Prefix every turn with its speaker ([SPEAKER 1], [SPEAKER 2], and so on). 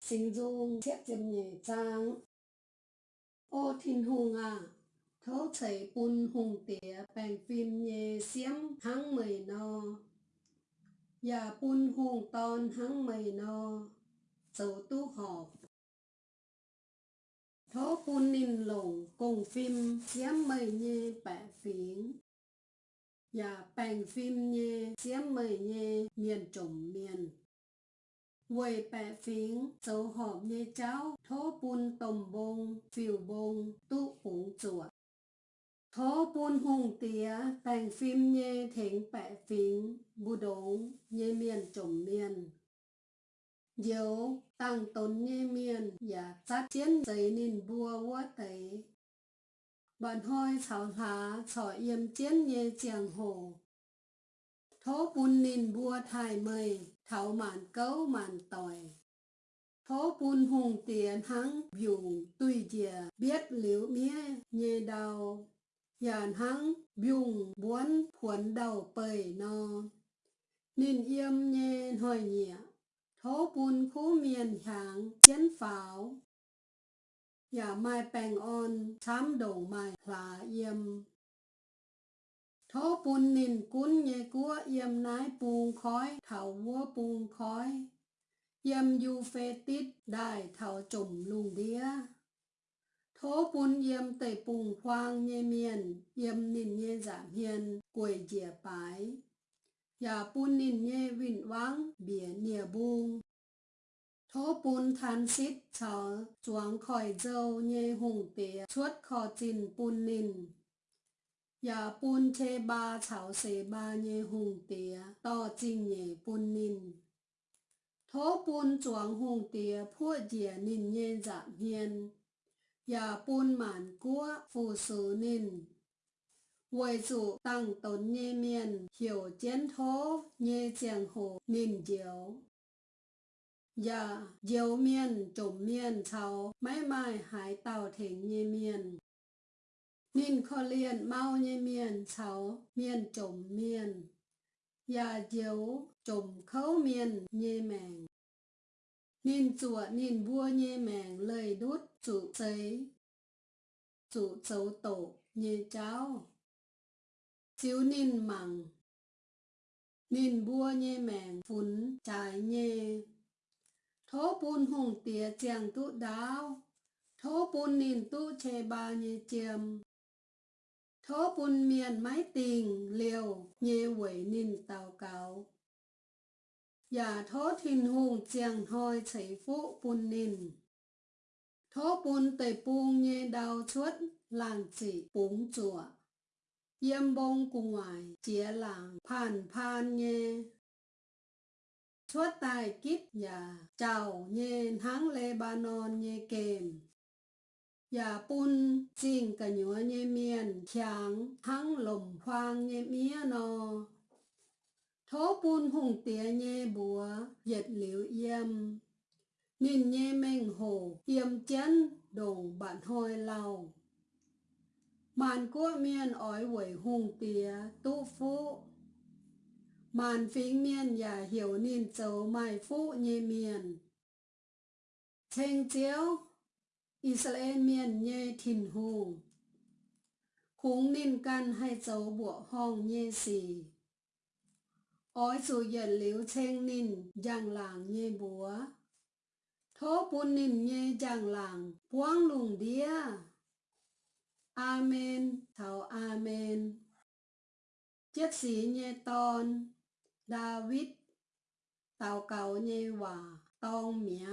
[SPEAKER 1] sinh dung thiết châm nhẹ trang. Ô thiên hùng à thấu chảy bùn hùng tía bèn phim nhẹ xiêm hăng mười no và bùn hùng ton hăng mười no sầu tu họp. Thấu bùn nín lồng cùng phim xiêm mười nhẹ bẻ phiến. Dạ và bèn phim nhẹ xiêm mười nhẹ miền trồng miền Quầy bẻ phiến, dấu họp như cháu, thố bùn tồng bông, phiêu bông, tu hùng chuột. Thố bùn hùng tía, bèn phim như thỉnh bẻ phiến, bù đống, như miền trồng miền. Dấu tăng tốn như miền, và sát chiến giấy nên bùa quá tế. Bạn hôi chào lá, chào yếm chiến như chàng hồ. Thố bùn nín bùa thai mây, thảo màn cấu màn tòi. Thố bùn hùng tiền hăng dùng tùy dìa biết liễu mía nhê đau. Yàn hăng dùng buôn khuẩn đầu bầy no. Nín yếm nhê hồi nhẹ. Thố bùn khu miền hàng chiến pháo. giả dạ mai bèng on chám đầu mai hỏa yếm. Thố bùn nìn cún nhẹ cua yếm nái bùn khói thảo vua bùn khói. Yếm yu phê tít đài thảo trùm lùng đĩa. Thố bùn yếm tẩy bùn khoang nhẹ miền, yếm nìn nhẹ giảm hiền, quầy dìa bái. Yà bùn nìn nhẹ vịn vắng, bìa nìa bùn. Thố bùn than xít chào, chuang khỏi dâu nhẹ hùng tía, chuốt khó trình bùn nìn ya bun che ba chảo se ba nye hùng tía, to chinh nhê bun nín. Thố bun chuang hùng tía phua dìa nín nhê giảm hiên. ya bun màn cua phù sư nín. Vì chủ tăng tốn nhê miền, hiểu chiến thố nhê chàng hồ nín diếu. Dạ, diếu miền trộm miền cháu, mãi mãi hải tàu thỉnh nhê miền. Nhìn khó liền mau như miền cháu, miền trộm miền. Dạ Nhà diếu trộm khấu miền như mèng. Nhìn chùa nhìn vua như mèng lời đút chủ giấy. Chủ dấu tổ như cháu. Chiếu nhìn mẳng. Nhìn vua như mèng phún trái nhê. Thố bùn hùng tía chàng tụ đáo. Thố bùn nhìn tụ chê ba như chiêm. Thố bùn miền mái tình liều nhê quẩy nín tàu cáo. Giả thố thìn hùng chàng hoi chảy phụ bùn nín. Thố bùn tẩy bùn nhê đào chuốt làng chỉ búng chùa. Yêm bông cùng ngoài chía làng phàn phan nhê. Chuốt tài kít giả chào nhê háng Lebanon nhê kềm. Dạ bún chinh cả nhúa nhé miền chàng hăng lồng khoang nhé mía no. Thố bún hùng tía nhé búa dệt liễu yêm. Nhìn nhé mình hồ, yêm chân đồng bạn hôi lau. Màn cua miền ói quẩy hùng tía tu phụ. Màn phính miền giả hiểu nhìn châu mai phụ nhé miền. Chênh chiếu Israel miền nhê thìn hù. Khúng nín căn hay dấu bộ hong nhê xì. Ói dù dần liếu chênh nín giang làng nhê búa. Thố bún nín nhê giang làng buông lùng đĩa. Amen, thảo Amen. Chiếc sĩ nhê ton, David, tàu cầu nhê hòa, tông mía.